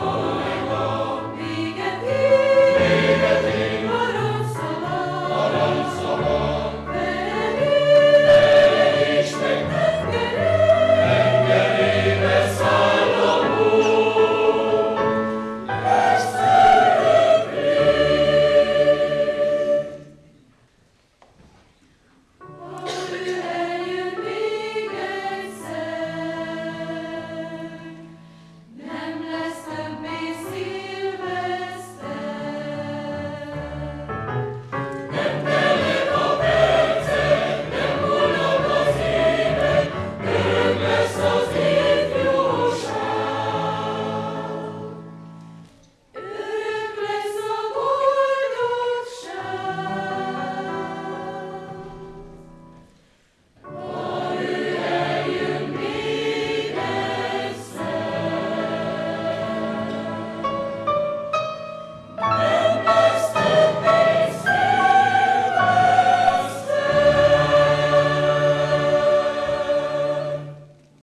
Amen.